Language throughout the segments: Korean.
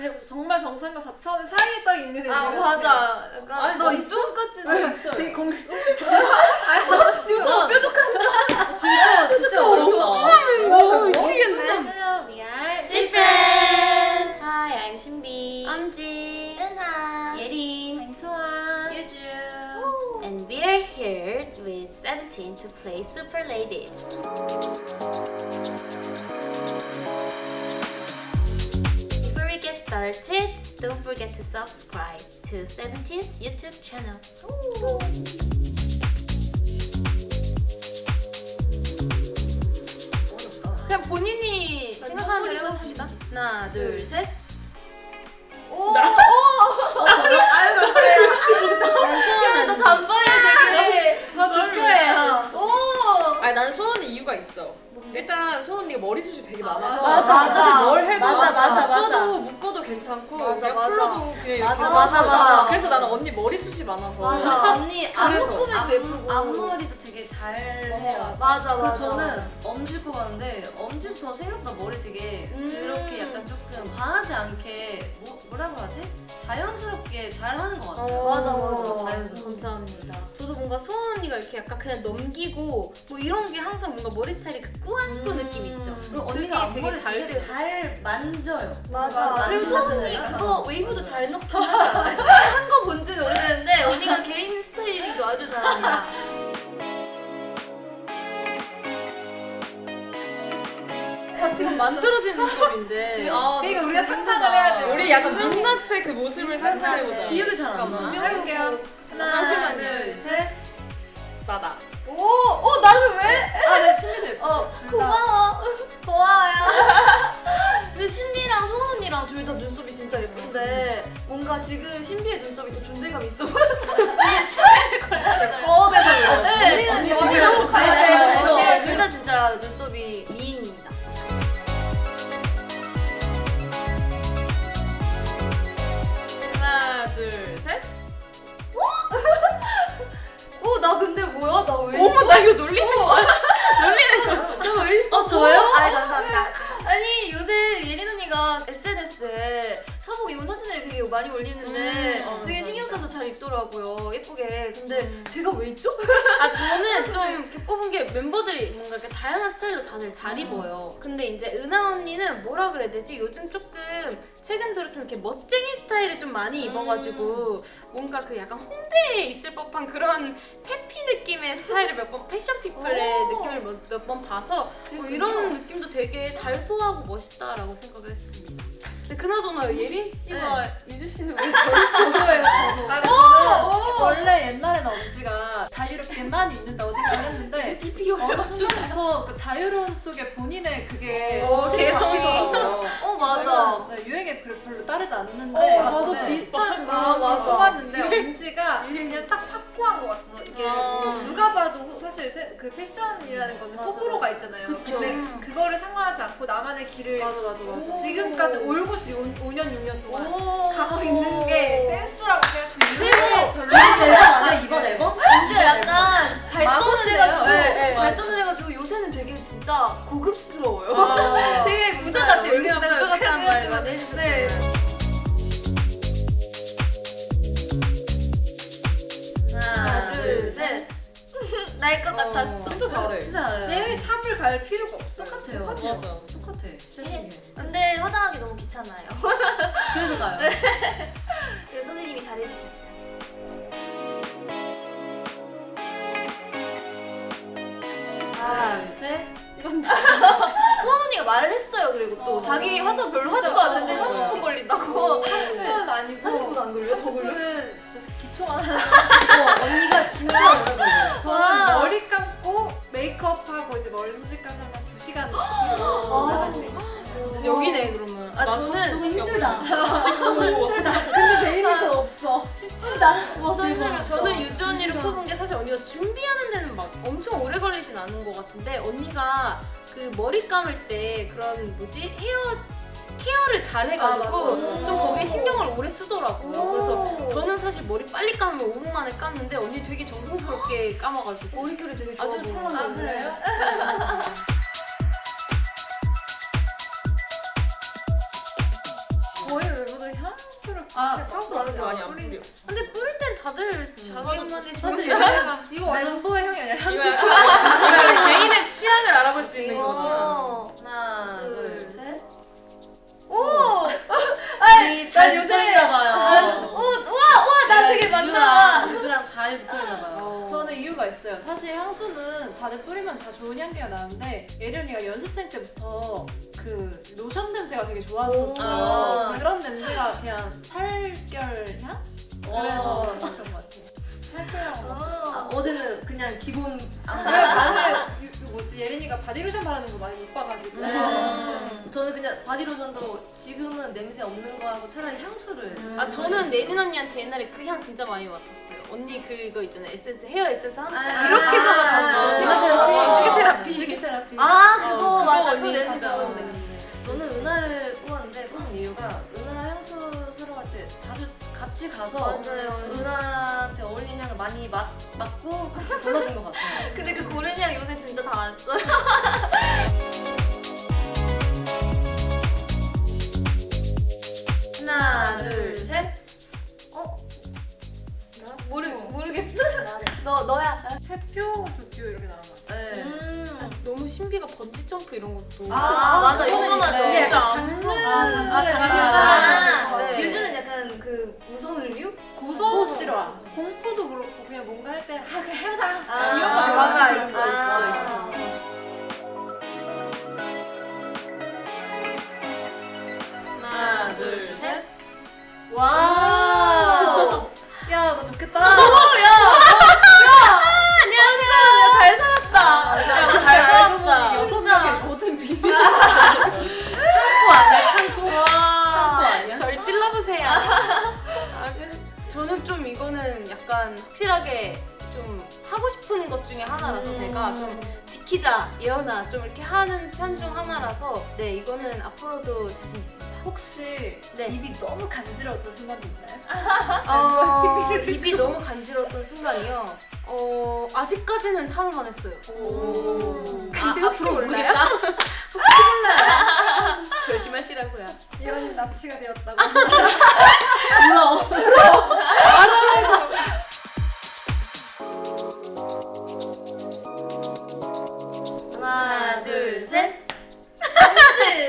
제, 정말 정상과 4차원 사이에 딱 있는 애들. 아 맞아. 약간 아니, 너나 이쪽까지 있어요. 되게 공개. 알았어. 무서워 뾰족한 진짜 진짜 어렵다. 너 미치겠네. Hello, we are Different. Hi, I'm 신비. 엄지. 은하. 예린. 강소아. 유주. And we are here with 17 to play Super Ladies. Don't forget to subscribe to 17's YouTube channel. 그냥 본인이 생각하는 대로 해봅시다. 하나, 둘, 셋. 오. 오. 아유 감사해요. 소원 너 단발이 되게. 저 뒷표예요. 오. 아니 나는 소원의 이유가 있어. 일단 소원 언니가 머리숱이 되게 많아서 맞아, 맞아. 사실 뭘 해도 맞아, 맞아. 묶어도 묶어도 괜찮고 맞아, 그냥. 풀어도 그냥 이렇게 맞아, 맞아, 맞아. 그래서 나는 언니 머리숱이 많아서 맞아. 언니 안 그래서. 묶으면 예쁘고. 앞머리도 되게 잘 해요. 맞아 그리고 맞아. 저는 엄지 꼽았는데 엄지 저 생각보다 머리 되게 음. 그렇게 약간 조금 과하지 않게 뭐, 뭐라고 하지? 자연스럽게 잘 하는 것 같아요. 어, 맞아, 맞아. 자연스럽게. 감사합니다. 저도 뭔가 소원 언니가 이렇게 약간 그냥 넘기고 뭐 이런 게 항상 뭔가 머리 스타일이 그 꾸안꾸 음. 느낌 있죠. 그리고 언니가 되게 잘 되게. 잘 만져요. 맞아. 그리고 그리고 소은이 언니가 그거 웨이브도 잘 하잖아요. 한거 본 지는 오래됐는데 만들어진 눈썹인데. 지금, 아, 그러니까 너 우리가 좀 상상을. 해야 돼요. 우리 약간 민낯의 그 모습을 상상해보자. 기억이 잘 안 나. 해볼게요. 하나, 잠시만요. 둘, 셋. 나다. 오, 어 나는 왜? 아, 네, 신비도 예쁘지. 어. 고마워. 고마워요. 근데 신비랑 소은 언니랑 둘 다 눈썹이 진짜 예쁜데 뭔가 지금 신비의 눈썹이 더 존재감 있어 보여서 이게 걸렸잖아요. 거업 저는 좀 이렇게 뽑은 게 멤버들이 뭔가 이렇게 다양한 스타일로 다들 잘 입어요. 근데 이제 은하 언니는 뭐라 그래야 되지? 요즘 조금 최근 들어 좀 이렇게 멋쟁이 스타일을 좀 많이 입어가지고 뭔가 그 약간 홍대에 있을 법한 그런 페피 느낌의 스타일을 몇 번 패션 피플의 오. 느낌을 몇 번 봐서 뭐 이런 느낌도 되게 잘 소화하고 멋있다라고 생각을 했습니다. 근데 그나저나 예린 씨가 유주 씨는 왜 저를 저도예요, 저도. 아, 저는 원래 옛날에는 엄지가 자유롭게만 입는다고 생각을 했는데 어느 순간부터 그 자유로움 속에 본인의 그게 오, 개성이. 바뀌더라고요. 어, 맞아. 네, 유행에 별- 별로 따르지 않는데 어, 저도 네. 비슷한 거 아, 맞아. 뽑았는데 엄지가 그냥 딱 확고한 것 같아서 이게 아. 뭐 누가 봐도 호- 사실 세- 그 패션이라는 거는 맞아, 호불호가 있잖아요. 그쵸. 근데 음. 그거를 상관하지 않고 나만의 길을 맞아 맞아 맞아. 지금까지 올곧이 5, 년 6년 동안 오. 가고 있는 게 센스라고 생각해요. 그리고 별로 앨범 이번 앨범? 이제 약간 발전을. 해가지고 네, 네, 발전을 해가지고 요새는 되게 진짜 고급스러워요. 아. 되게 부자 같아요. 부자 같다는 말 네. 해주셨어요. 날 것 같았어. 진짜 잘해. 진짜 잘해요. 얘는 샵을 갈 필요가 없어. 똑같아요. 맞아. 똑같아. 진짜 신기해. 근데 화장하기 너무 귀찮아요. 그래서 가요. 그래서 선생님이 잘해주십니다. 하나, 둘, 셋. 소원 언니가 말을 했어요. 그리고 또 어. 자기 화장 별로 하지도. 않는데 어. 30분 걸린다고. 30분은 아니고 30분 안 걸려요? 더 걸려? 30분은 진짜 기초만 하는 어, 언니가 진짜 오래 걸려요. 저는 와. 머리 감고 메이크업하고 이제 머리 손질까지 하면 2시간 아. 진짜 여기네 그러면 아나 저는 손톱이 힘들다. 힘들다. 근데 데이비도 없어. 지친다. 힘들어요. 저는 유주 언니를 뽑은 게 사실 언니가 준비하는 데는 막 엄청 오래 걸리진 않은 것 같은데 언니가 그 머리 감을 때 그런 뭐지 헤어 케어를 잘 해가지고 아. 좀 거기에 신경을 오래 쓰더라고요. 오. 그래서 저는 사실 머리 빨리 감으면 5분 만에 감는데 언니 되게 정성스럽게 감아가지고 머릿결이 되게 좋아 아주 보여. 찰랑거려요. 거의 멤버들 아 향수 많은 거 많이 안. 근데 뿌릴 땐 다들 자기만의 사실 좋은 얘가 이거 완보의 향이 아니라 향 이거 약간 이거 개인의 취향을 알아볼 수 있는 거구나. 잘 요새- 붙어 있나 봐요. 오, 와, 와, 나 되게 많다. 유주랑, 잘 붙어 있나 봐요. 저는 이유가 있어요. 사실 향수는 다들 뿌리면 다 좋은 향기가 나는데 예련이가 연습생 때부터 그 로션 냄새가 되게 좋았었어요. 오. 그런 냄새가 그냥 살결 향? 그래서 그런 것 같아요. 살결이라고. 아, 어제는 그냥 기본 이거 뭐지 예린이가 바디로션 바르는 거 많이 못 봐가지고 네. 저는 그냥 바디로션도 지금은 냄새 없는 거 하고 차라리 향수를. 아 저는 예린 언니한테 옛날에 그 향 진짜 많이 맡았어요. 언니 그거 있잖아요. 에센스 헤어 에센스 한잔 아, 이렇게 아, 사서 실크 아, 테라피 실크 테라피. 실크 테라피 아, 그거 그거 맞아. 그거 냄새. 좋은데. 저는 은하를 뽑았는데 뽑은 이유가 은하 같이 가서 맞아요. 은하한테 어울리는 향을 많이 맡, 맡고 같이 골라준 것 같아요. 근데 그 고른이랑 요새 진짜 다 안 써요. 하나, 둘, 셋. 모르, 모르겠어? 너, 너야. 세 표, 두 표 이렇게 나온 것 같아요. 네. 음. 너무 신비가 번지 점프 이런 것도 아, 맞아. 그거는 이거 맞아. 안 장르 아, 장르 아, 아, 네. 유주는 있어, 좋아해요. 있어, 있어. 하나, 둘, 셋. 와. 야, 너 좋겠다. 잘 살았다. 야, 너잘 살았다. 여섯 명의 모든 비밀. 창고 아니야? 창고? 창고 와. 아니야? 저를 찔러보세요. 아, 그- 저는 좀 이거는 약간 확실하게 좀 하고 싶은 것 중에 하나라서 제가 좀 지키자 예언아 좀 이렇게 하는 편 중 하나라서 네 이거는 앞으로도 자신 있습니다. 혹시 네. 입이 너무 간지러웠던 순간도 있나요? 어, 입이 너무 간지러웠던 순간이요. 어 아직까지는 참을 만 했어요. 근데 혹시 모르겠다. 조심하시라고요. 예언이 납치가 되었다고. 하나,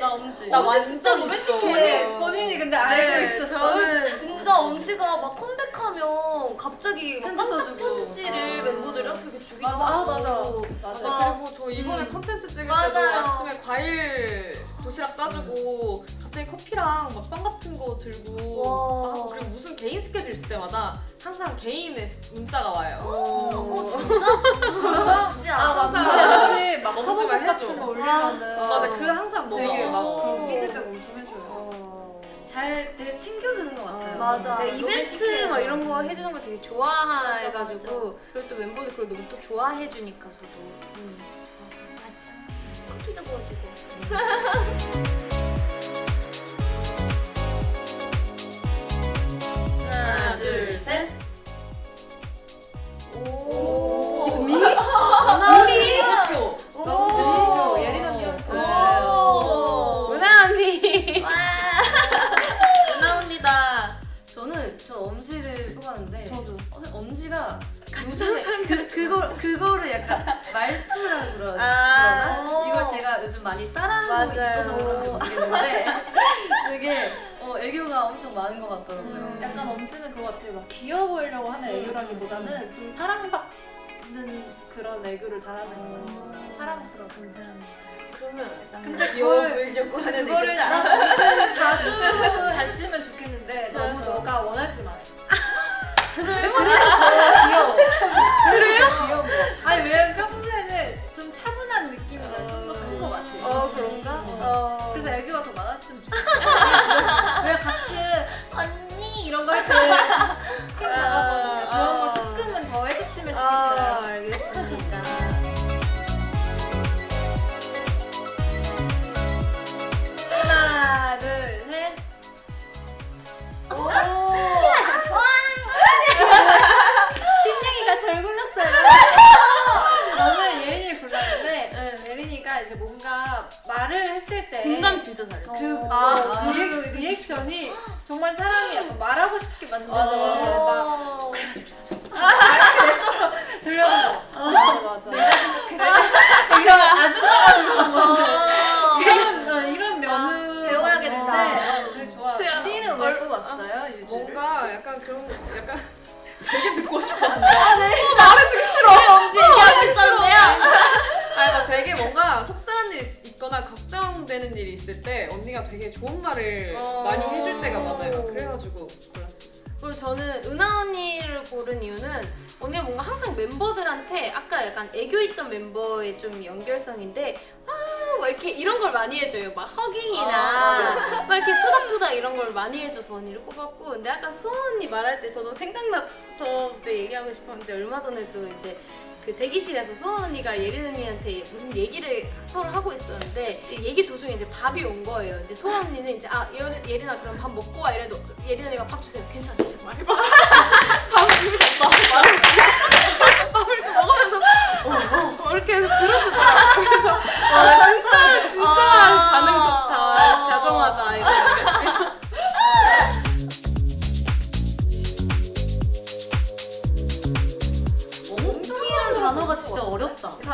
나 엄지. 나 엄지 진짜 진짜 로맨틱해. 본인, 본인이 근데 알고 네, 있었어. 저는 진짜 엄지가 막 컴백하면 갑자기 막 깜짝. 편지를 멤버들한테 이렇게 주기도 맞아, 아, 하고. 맞아. 맞아. 와. 그리고 저 이번에 컨텐츠 찍을 때도 맞아요. 아침에 과일 도시락 싸주고 갑자기 커피랑 막 빵 같은 거 들고 와. 하고 그리고 무슨 개인 스케줄 있을 때마다 항상 개인의 문자가 와요. 어, 진짜? 진짜? 진짜? 아, 맞아. 맞아. 같이 막 해줘. 같은 거 올리면은. 맞아, 그 항상 뭐가 되게 와. 막 오. 그런 피드백 엄청 해줘요. 잘 되게 챙겨주는 것 같아요. 맞아. 제가 이벤트. 막 이런 거 해주는 거 되게 좋아해가지고 맞아, 맞아. 그리고 또 멤버들 그걸 너무 또 좋아해주니까 저도 음, 쿠키도 구워주고. 엄지가 요즘에 그, 그거, 그거를 약간 말투라 그러, 아. 그러나? 이걸 제가 요즘 많이 따라하고. 있어서 그런지 모르겠는데 되게 어, 애교가 엄청 많은 것 같더라고요. 약간 엄지는 그거 같아요. 막 귀여워 보이려고 하는 애교라기보다는 좀 사랑받는 그런 애교를 잘하는 거 같아요. 사랑스러워. 그러면 근데 귀여워 그거를- 근데. 난 엄지는 자주 해주면 좋겠는데 너무 저. 너가 원할 뿐안 해. 그래요? 그래서 귀여워. 그래요? 아니 왜냐면 평소에는 좀 차분한 느낌이 좀더큰거 같아. 어 그런가? 어 그래서 애교가 더 많았으면 좋겠어. 왜 가끔 언니 이런 거 할때힘 진짜 잘했어. 그, 아, 그 리액션, 리액션 이 정말 사람이 약간 말하고 싶게 만드는 맞아. 막 어. 들려서 맞아 맞아. 이런 아줌마 어. 이런 어, 이런 면은 배워야겠다. 있는데 되게 좋아. 띠는 왜 뽑았어요? 유주를? 뭔가 약간 그런 약간 되게 듣고 싶었는데 말해주기 싫어. 언제 얘기하고 있었는데요? 아니 막 되게 뭔가 속상한 일이 있- 있거나 걱정되는 일이 있을 때 언니가 되게 좋은 말을 어. 많이 해줄 때가 많아요. 그래가지고 골랐어요. 그리고 저는 은하 언니를 고른 이유는 언니가 뭔가 항상 멤버들한테 아까 약간 애교 있던 멤버의 좀 연결성인데 아막 이렇게 이런 걸 많이 해줘요. 막 허깅이나 막 이렇게 토닥토닥 이런 걸 많이 해줘서 언니를 꼽았고 근데 아까 수원 언니 말할 때 저도 생각나서 또 얘기하고 싶었는데 얼마 전에도 이제 그 대기실에서 수원 언니가 예린 언니한테 무슨 얘기를 서로 하고 있었는데 이 얘기 도중에 이제 밥이 온 거예요. 근데 수원 언니는 이제 아 예린, 예린아 그럼 밥 먹고 와 이래도 예린 언니가 밥 주세요. 괜찮아 진짜 말해봐. 밥을 밥을 밥을 먹으면서 어, 어, 어, 이렇게 해서 들어주더라고. 그래서 와 진짜 진짜 아. 반응 좋다. 자정하다 이거.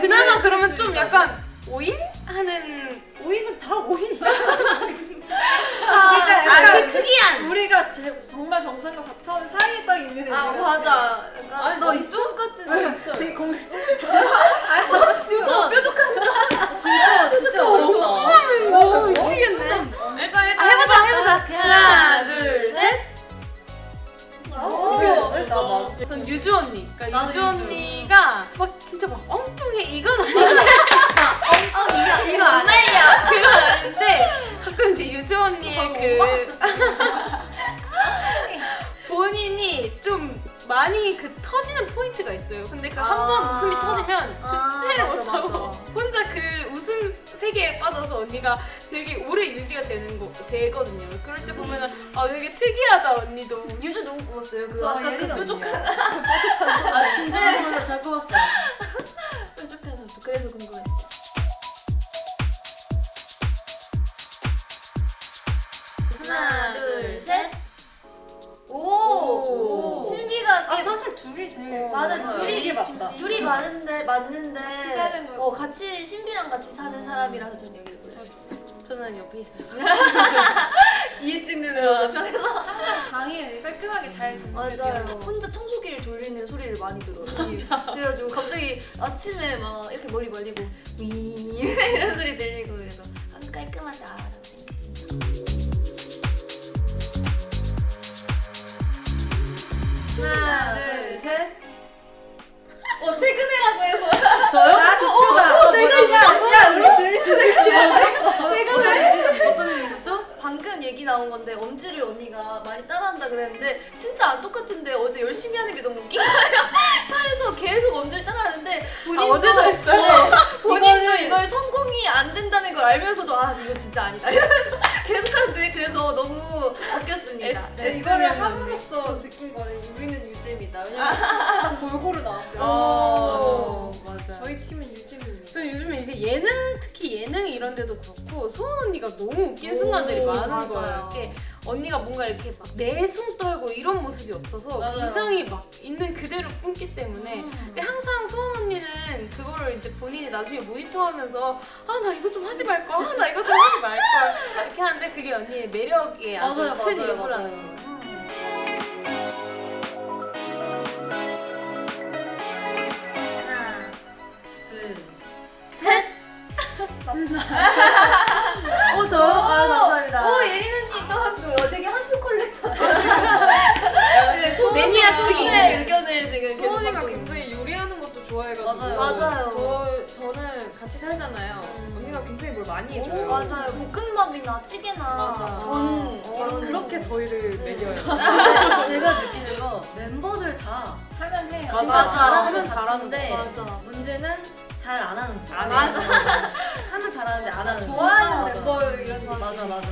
그나마 그러면 좀 약간 오인 하는 오이는 다 오이야. 진짜 아, 약간 그 특이한 우리가 제, 정말 정상과 4천 사이에 딱 있는 애들. 아 맞아. 약간 아니, 너너 이쪽같이 있어. 되게 공 알았어. 진짜 뾰족한 진짜 진짜 어렵다. 오 미치겠네. 일단 일단 아 해보자 해보자. 하나 둘 셋. 오. 나전 유주 언니. 그러니까 유주. 언니가 막 진짜 막 이건 아닌데 아 이거 이거 안 해. 그건 아닌데 가끔 이제 유주 언니의 그 본인이 좀 많이 그 터지는 포인트가 있어요. 근데 그 한번 아. 웃음이 터지면 아, 주체를 맞아, 못하고. 혼자 그 웃음 세계에 빠져서 언니가 되게 오래 유지가 되는 거 되거든요. 그럴 때 보면은 아 되게 특이하다 언니도. 유주 누구 뽑았어요? 그저 아까 그 예린 뾰족한 아 진정한 잘 뽑았어요. 그래서 궁금했어. 하나 둘 셋. 오. 신비가 아 사실 둘이 제일 어, 맞아, 맞아요. 둘이 이게 맞다. 둘이 많은데 맞는데 같이 사는 거. 어 같이 신비랑 같이 사는 사람이라서 전 여기를 골랐어요. 저는 옆에 있었어요. 뒤에 찍는 거 편해서 방이 깔끔하게 잘 정리돼요. 맞아요. 혼자 청소기를 돌리는 소리를 많이 들어요. 맞아. 그래가지고 갑자기 아침에 막 이렇게 머리 말리고 위 이런 소리 들리고 그래서 아주 깔끔하다라고 생각했습니다. 하나, 둘, 셋. 어 최근에라고 해서 저요? 나 득표다. 내가 있어. 야 우리 둘이 내가 왜? 얘기 나온 건데 엄지를 언니가 많이 따라한다 그랬는데 진짜 안 똑같은데 어제 열심히 하는 게 너무 웃긴 거예요. 차에서 계속 엄지를 따라하는데 본인도 어제도 했어요? 네, 본인도 이걸 성공이 안 된다는 걸 알면서도 아 이거 진짜 아니다 이러면서 계속 하는데 그래서 너무 웃겼습니다. 네, 이거를 함으로써 느낀 거는 우리는 유잼이다. 왜냐면 진짜 골고루 나왔어요. 어, 맞아. 이제 예능 특히 예능 이런 데도 그렇고 소은 언니가 너무 웃긴 오, 순간들이 많은 맞아요. 거예요. 언니가 뭔가 이렇게 막 내숭 떨고 이런 모습이 없어서 맞아요. 굉장히 막 있는 그대로 품기 때문에 음. 근데 항상 소은 언니는 그거를 이제 본인이 나중에 모니터하면서 아 나 이거 좀 하지 말걸, 아, 나 이거 좀 하지 말걸 이렇게 하는데 그게 언니의 매력의 아주 맞아요, 큰 일부라는 거예요. 어 저요? 아 감사합니다. 오 예린 언니 또 한 표. 어, 되게 한표 컬렉터. 네, 소- 매니아층이. 소수의 의견을 지금 계속 있는. 굉장히 요리하는 것도 좋아해가지고 맞아요. 맞아요. 저 저는 같이 살잖아요. 언니가 굉장히 뭘 많이 해줘요. 맞아요. 볶음밥이나 찌개나 맞아. 전 어, 그렇게 저희를 네. 먹여요. 제가 느끼는 거 멤버들 다 하면 해요. 진짜. 잘하는 건 잘하는 잘하는데. 문제는 잘 안 하는 거. 안 맞아. 하면 잘하는데 안 하는 거. 좋아하는. 멤버 이런 느낌. 맞아 맞아.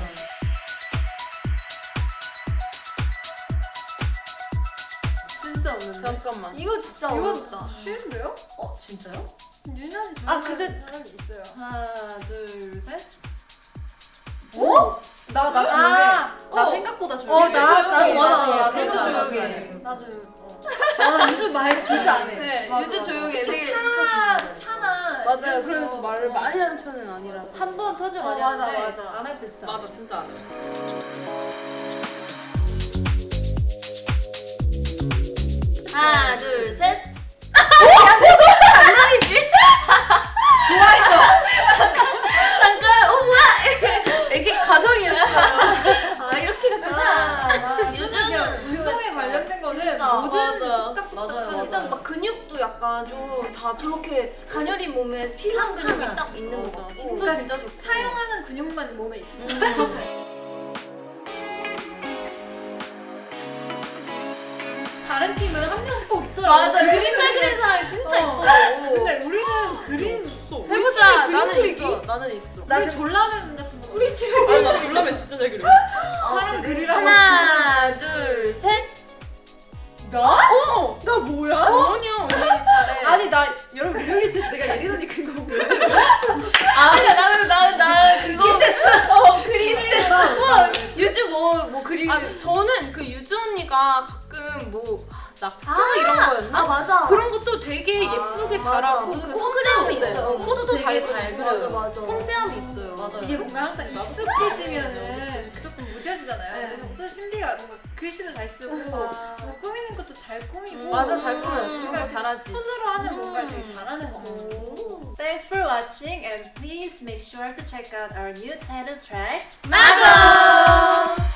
진짜 없는데. 잠깐만. 이거 진짜 이거 어렵다. 쉬운데요? 어 진짜요? 유난히 아, 근데- 있어요. 하나 둘 셋. 나, 나 조용해. 아, 나 어. 생각보다 조용해. 어, 나- 나도 맞아, 나도 맞아. 유주 맞아, 맞아. 조용해. 나도. 어. 나 유주 말 진짜 안 해. 네, 맞아, 유주 맞아. 조용해. 되게 차, 차나. 맞아요. 그래서 거 말을 많이 하는 편은 아니라서. 한 번 터지면 어, 많이 맞아, 하는데 맞아. 안 할 때 진짜. 맞아 진짜 안 해. 하나, 둘, 셋. 잠깐, 모든 맞아. 뚝딱뚝딱 맞아요, 하는 일단 거. 막 근육도 약간 좀 다 저렇게 가녀린 몸에 필요한 근육이. 딱 있는 것 맞아. 같고. 힘도 진짜 좋고. 사용하는 근육만 몸에 있어. 다른 팀은 한 명씩 꼭 있더라고. 맞아. 그림 잘 그리는 사람이 진짜 어. 있더라고. 근데 우리는 그림 해보자. 나는 그리기? 있어. 나는 있어. 우리 졸라맨 같은 거. 우리 집에 아나 놀라면 진짜 잘 그려. 사람 그리라고. 하나, 둘, 셋. 나? 어? 나 뭐야? 어머니요, 언니 잘해. 아니 나 여러분 리얼리티에서 내가 예린 언니 그거 아 나는 나는 나 그거 키스했어. 어 그리스했어. 나 유주 뭐뭐 그리. 아, 저는 그 유주 언니가 가끔 뭐 아, 낙서 이런 거였나? 아 맞아. 그런 것도 되게 예쁘게 잘하고 맞아. 그 섬세함이 섬세한데. 있어요. 코드도 잘 되게 잘 그리고 그려요. 맞아. 섬세함이 있어요. 맞아요. 이게 뭔가 항상 익숙해지면은 조금 무뎌지잖아요. 네. 그래서 엄청 신비가 뭔가 글씨도 잘 쓰고 아. 뭔가 꾸미는 것도 잘 꾸미고 맞아, 잘 꾸며. 음, 거 잘하지. 손으로 하는 뭔가를 되게 잘하는 것 같아요. Thanks for watching and please make sure to check out our new title track 마고!